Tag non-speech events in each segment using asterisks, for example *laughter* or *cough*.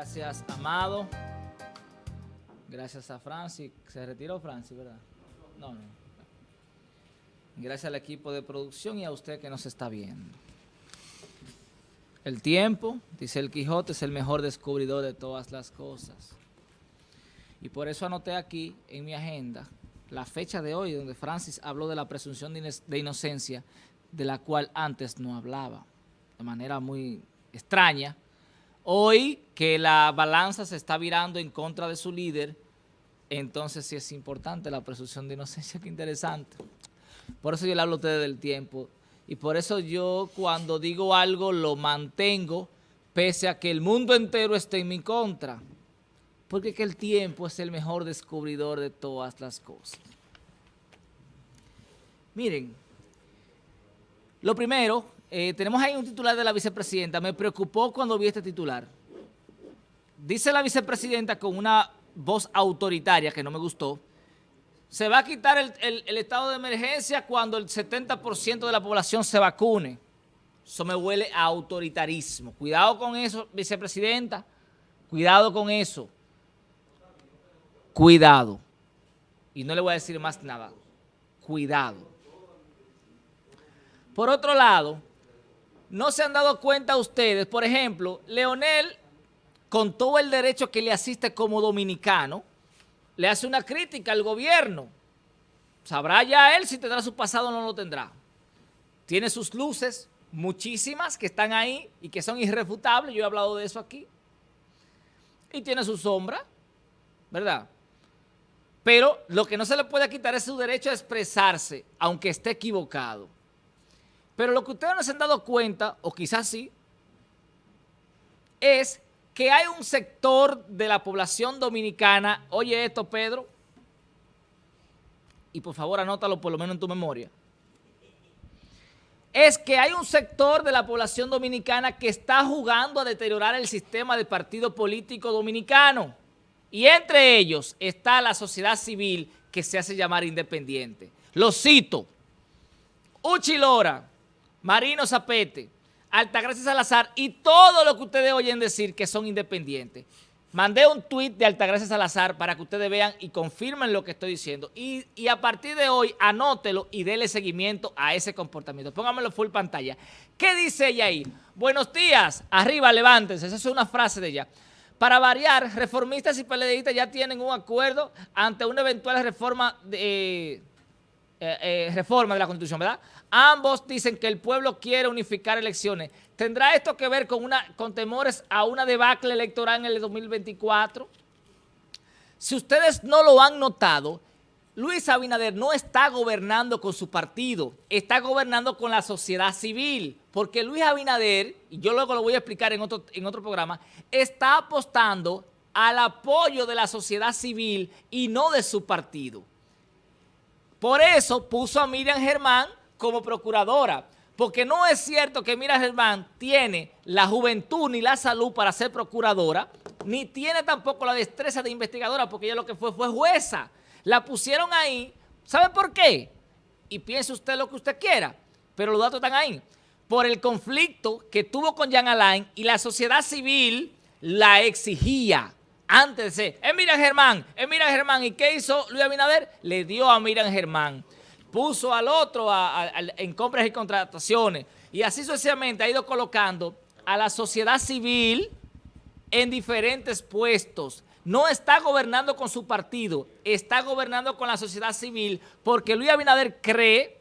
Gracias, Amado. Gracias a Francis. Se retiró Francis, ¿verdad? No, no. Gracias al equipo de producción y a usted que nos está viendo. El tiempo, dice el Quijote, es el mejor descubridor de todas las cosas. Y por eso anoté aquí en mi agenda la fecha de hoy, donde Francis habló de la presunción de inocencia, de la cual antes no hablaba, de manera muy extraña. Hoy que la balanza se está virando en contra de su líder, entonces sí es importante la presunción de inocencia, qué interesante. Por eso yo le hablo a ustedes del tiempo, y por eso yo cuando digo algo lo mantengo, pese a que el mundo entero esté en mi contra porque que el tiempo es el mejor descubridor de todas las cosas. Miren, lo primero, eh, tenemos ahí un titular de la vicepresidenta, me preocupó cuando vi este titular. Dice la vicepresidenta con una voz autoritaria que no me gustó, se va a quitar el, el estado de emergencia cuando el 70% de la población se vacune. Eso me huele a autoritarismo. Cuidado con eso, vicepresidenta, cuidado con eso cuidado. Y no le voy a decir más nada. Cuidado. Por otro lado, no se han dado cuenta ustedes, por ejemplo, Leonel, con todo el derecho que le asiste como dominicano, le hace una crítica al gobierno. Sabrá ya él si tendrá su pasado o no lo tendrá. Tiene sus luces, muchísimas, que están ahí y que son irrefutables. Yo he hablado de eso aquí. Y tiene su sombra, ¿verdad? Pero lo que no se le puede quitar es su derecho a expresarse, aunque esté equivocado. Pero lo que ustedes no se han dado cuenta, o quizás sí, es que hay un sector de la población dominicana, oye esto Pedro, y por favor anótalo por lo menos en tu memoria, es que hay un sector de la población dominicana que está jugando a deteriorar el sistema de partido político dominicano. Y entre ellos está la sociedad civil que se hace llamar independiente. Lo cito. Uchi Lora, Marino Zapete, Altagracia Salazar y todo lo que ustedes oyen decir que son independientes. Mandé un tuit de Altagracia Salazar para que ustedes vean y confirmen lo que estoy diciendo. Y, a partir de hoy, anótelo y déle seguimiento a ese comportamiento. Póngamelo full pantalla. ¿Qué dice ella ahí? Buenos días, arriba, levántense. Esa es una frase de ella. Para variar, reformistas y PLDistas ya tienen un acuerdo ante una eventual reforma de, eh, eh, reforma de la Constitución, ¿verdad? Ambos dicen que el pueblo quiere unificar elecciones. ¿Tendrá esto que ver con, una, con temores a una debacle electoral en el 2024? Si ustedes no lo han notado, Luis Abinader no está gobernando con su partido, está gobernando con la sociedad civil, porque Luis Abinader, y yo luego lo voy a explicar en otro, en otro programa, está apostando al apoyo de la sociedad civil y no de su partido. Por eso puso a Miriam Germán como procuradora, porque no es cierto que Miriam Germán tiene la juventud ni la salud para ser procuradora, ni tiene tampoco la destreza de investigadora, porque ella lo que fue fue jueza. La pusieron ahí, ¿sabe por qué? Y piense usted lo que usted quiera, pero los datos están ahí. Por el conflicto que tuvo con Jan Alain y la sociedad civil la exigía antes de ser, es Miriam Germán, es Miriam Germán. ¿Y qué hizo Luis Abinader? Le dio a Miriam Germán. Puso al otro en compras y contrataciones. Y así sucesivamente ha ido colocando a la sociedad civil en diferentes puestos no está gobernando con su partido, está gobernando con la sociedad civil, porque Luis Abinader cree,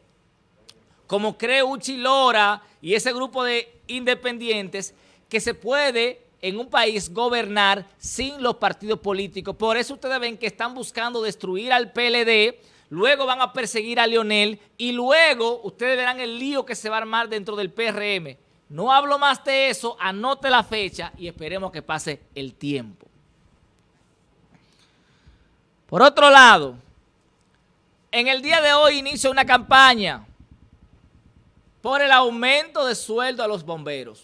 como cree Uchi Lora y ese grupo de independientes, que se puede en un país gobernar sin los partidos políticos. Por eso ustedes ven que están buscando destruir al PLD, luego van a perseguir a Leonel y luego ustedes verán el lío que se va a armar dentro del PRM. No hablo más de eso, anote la fecha y esperemos que pase el tiempo. Por otro lado, en el día de hoy inicia una campaña por el aumento de sueldo a los bomberos.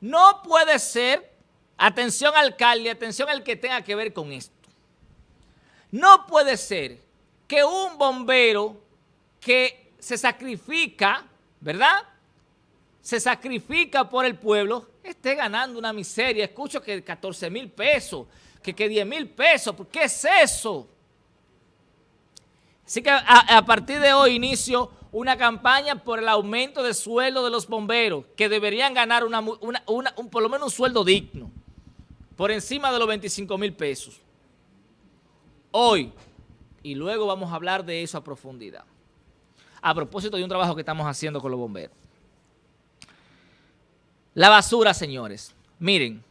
No puede ser, atención alcalde, atención al que tenga que ver con esto. No puede ser que un bombero que se sacrifica, ¿verdad? se sacrifica por el pueblo, esté ganando una miseria. Escucho que 14 mil pesos, que, que 10 mil pesos, ¿qué es eso? Así que a, partir de hoy inicio una campaña por el aumento de sueldo de los bomberos, que deberían ganar un, por lo menos un sueldo digno, por encima de los 25 mil pesos. Hoy, y luego vamos a hablar de eso a profundidad. A propósito de un trabajo que estamos haciendo con los bomberos. La basura, señores. Miren,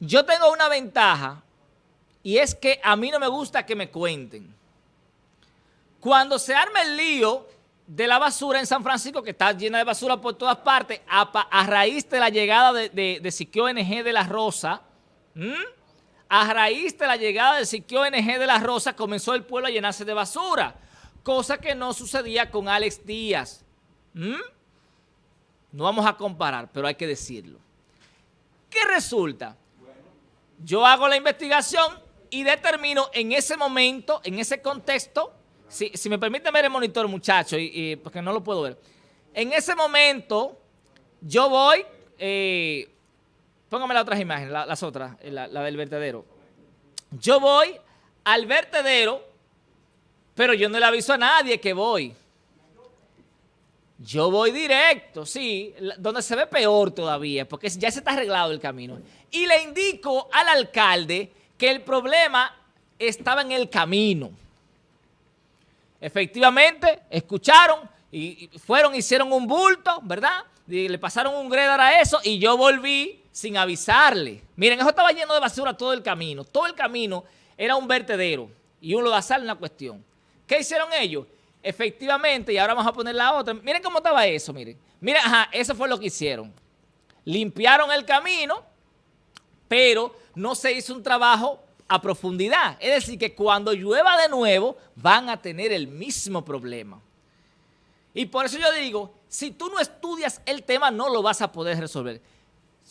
yo tengo una ventaja y es que a mí no me gusta que me cuenten. Cuando se arma el lío de la basura en San Francisco, que está llena de basura por todas partes, a, raíz de la llegada de, de, de Siquio NG de la Rosa, a raíz de la llegada de Siquio NG de la Rosa, comenzó el pueblo a llenarse de basura, cosa que no sucedía con Alex Díaz. No vamos a comparar, pero hay que decirlo. ¿Qué resulta? Yo hago la investigación y determino en ese momento, en ese contexto, si, me permite ver el monitor, muchachos, y, porque no lo puedo ver. En ese momento, yo voy, eh, póngame las otras imágenes, las otras, eh, la, del vertedero. Yo voy al vertedero, pero yo no le aviso a nadie que voy. Yo voy directo, sí, donde se ve peor todavía, porque ya se está arreglado el camino. Y le indico al alcalde que el problema estaba en el camino. Efectivamente, escucharon y fueron, hicieron un bulto, ¿verdad? Le pasaron un gredar a eso y yo volví sin avisarle. Miren, eso estaba lleno de basura todo el camino. Todo el camino era un vertedero y un lodazal en la cuestión. ¿Qué hicieron ellos? Efectivamente, y ahora vamos a poner la otra. Miren cómo estaba eso, miren. Miren, ajá, eso fue lo que hicieron. Limpiaron el camino, pero no se hizo un trabajo a profundidad. Es decir, que cuando llueva de nuevo, van a tener el mismo problema. Y por eso yo digo, si tú no estudias el tema, no lo vas a poder resolver.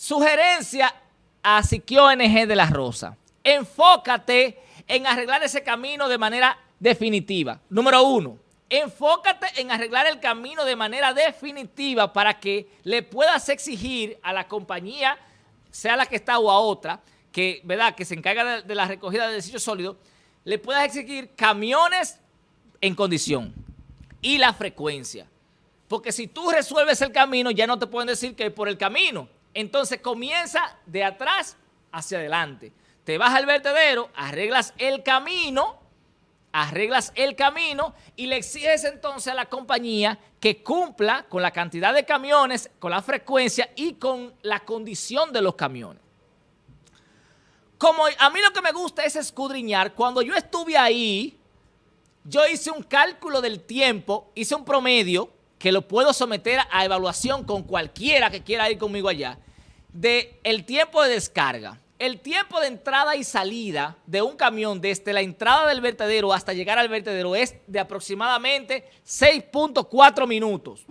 Sugerencia a Siquio NG de la Rosa. Enfócate en arreglar ese camino de manera definitiva. Número uno, enfócate en arreglar el camino de manera definitiva para que le puedas exigir a la compañía, sea la que está o a otra, que, ¿verdad? que se encarga de, la recogida de desechos sólidos, le puedas exigir camiones en condición y la frecuencia. Porque si tú resuelves el camino, ya no te pueden decir que por el camino. Entonces comienza de atrás hacia adelante. Te vas al vertedero, arreglas el camino, arreglas el camino y le exiges entonces a la compañía que cumpla con la cantidad de camiones, con la frecuencia y con la condición de los camiones. Como a mí lo que me gusta es escudriñar, cuando yo estuve ahí, yo hice un cálculo del tiempo, hice un promedio, que lo puedo someter a evaluación con cualquiera que quiera ir conmigo allá, de el tiempo de descarga. El tiempo de entrada y salida de un camión desde la entrada del vertedero hasta llegar al vertedero es de aproximadamente 6.4 minutos.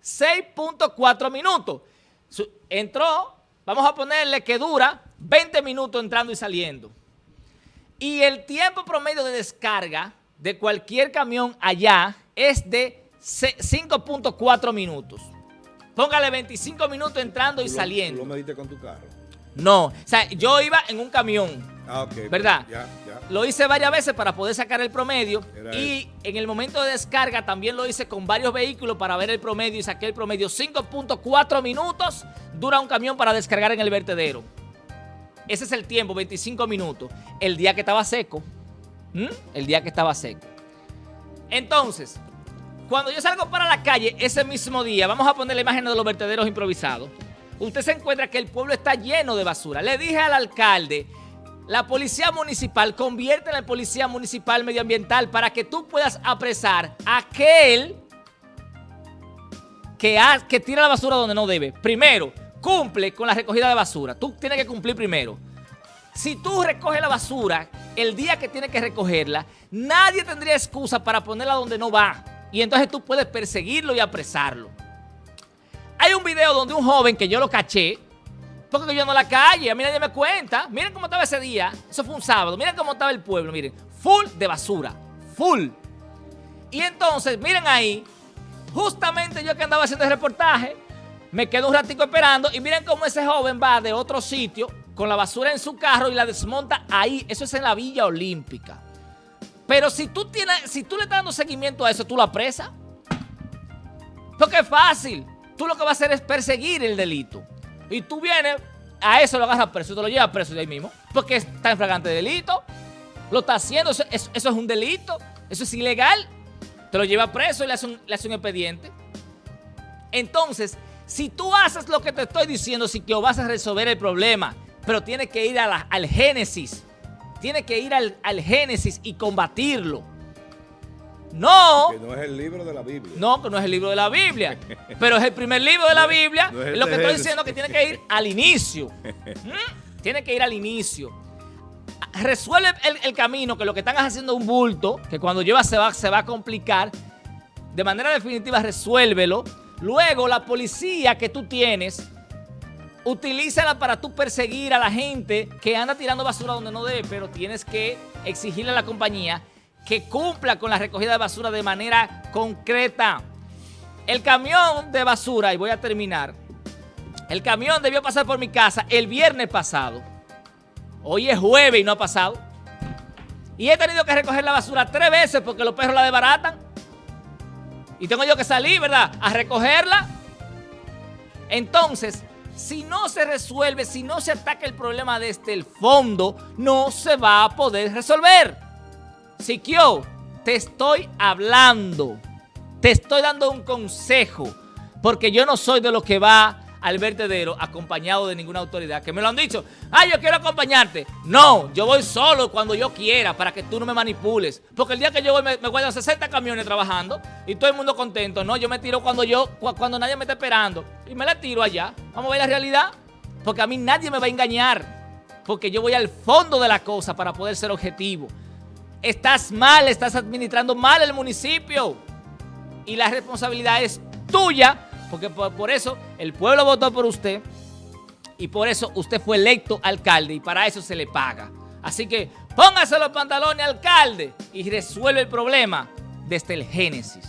6.4 minutos. Entró, vamos a ponerle que dura 20 minutos entrando y saliendo. Y el tiempo promedio de descarga de cualquier camión allá es de 5.4 minutos. Póngale 25 minutos entrando y saliendo. ¿Tú lo mediste con tu carro? No, o sea, yo iba en un camión. Ah, ok. ¿Verdad? Ya, ya. Lo hice varias veces para poder sacar el promedio y en el momento de descarga también lo hice con varios vehículos para ver el promedio y saqué el promedio. 5.4 minutos dura un camión para descargar en el vertedero. Ese es el tiempo, 25 minutos. El día que estaba seco. El día que estaba seco. Entonces, cuando yo salgo para la calle ese mismo día, vamos a poner la imagen de los vertederos improvisados. Usted se encuentra que el pueblo está lleno de basura. Le dije al alcalde, la policía municipal, convierte en la policía municipal medioambiental para que tú puedas apresar a aquel que, que tira la basura donde no debe. Primero, cumple con la recogida de basura. Tú tienes que cumplir primero. Si tú recoges la basura el día que tienes que recogerla, nadie tendría excusa para ponerla donde no va. Y entonces tú puedes perseguirlo y apresarlo. Hay un video donde un joven que yo lo caché, porque yo no la calle, a mí nadie me cuenta. Miren cómo estaba ese día, eso fue un sábado, miren cómo estaba el pueblo, miren, full de basura, full. Y entonces, miren ahí, Justamente yo que andaba haciendo el reportaje, me quedo un ratico esperando y miren cómo ese joven va de otro sitio con la basura en su carro y la desmonta ahí. Eso es en la Villa Olímpica. Pero si tú, tienes, si tú le estás dando seguimiento a eso, tú la presas. Porque es fácil. Tú lo que vas a hacer es perseguir el delito. Y tú vienes, a eso lo agarras preso, te lo llevas preso de ahí mismo. Porque está en fragante delito. Lo está haciendo, eso, es un delito. Eso es ilegal. Te lo lleva preso y le hace un, le hace un expediente. Entonces, si tú haces lo que te estoy diciendo, sí que vas a resolver el problema, pero tienes que ir al génesis. Tienes que ir al, al génesis y combatirlo. No. Que no es el libro de la Biblia. No, que no es el libro de la Biblia. pero es el primer libro de la *laughs* Biblia. lo que estoy diciendo es que tiene que ir al inicio. *laughs* ¿Mm? Tiene que ir al inicio. Resuelve el, camino, que lo que están haciendo es un bulto, que cuando lleva se va, se va a complicar. De manera definitiva, resuélvelo. Luego, la policía que tú tienes, utilízala para tú perseguir a la gente que anda tirando basura donde no debe, pero tienes que exigirle a la compañía que cumpla con la recogida de basura de manera concreta. El camión de basura, y voy a terminar, el camión debió pasar por mi casa el viernes pasado. Hoy es jueves y no ha pasado. Y he tenido que recoger la basura tres veces porque los perros la desbaratan. Y tengo yo que salir, ¿verdad? A recogerla. Entonces, si no se resuelve, si no se ataca el problema desde el fondo, no se va a poder resolver. Siquio, te estoy hablando, te estoy dando un consejo, porque yo no soy de los que va al vertedero acompañado de ninguna autoridad, que me lo han dicho, ah, yo quiero acompañarte. No, yo voy solo cuando yo quiera para que tú no me manipules. Porque el día que yo voy me, me guardan 60 camiones trabajando y todo el mundo contento. No, yo me tiro cuando yo, cuando nadie me está esperando y me la tiro allá. Vamos a ver la realidad. Porque a mí nadie me va a engañar. Porque yo voy al fondo de la cosa para poder ser objetivo. Estás mal, estás administrando mal el municipio. Y la responsabilidad es tuya porque por, eso el pueblo votó por usted y por eso usted fue electo alcalde y para eso se le paga. Así que póngase los pantalones alcalde y resuelve el problema desde el génesis.